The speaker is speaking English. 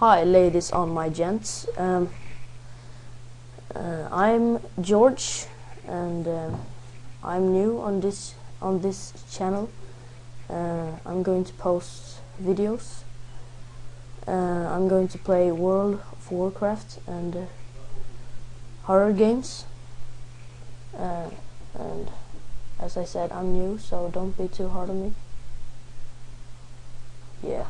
Hi, ladies and my gents. Um, uh, I'm George, and uh, I'm new on this on this channel. Uh, I'm going to post videos. Uh, I'm going to play World of Warcraft and uh, horror games. Uh, and as I said, I'm new, so don't be too hard on me. Yeah.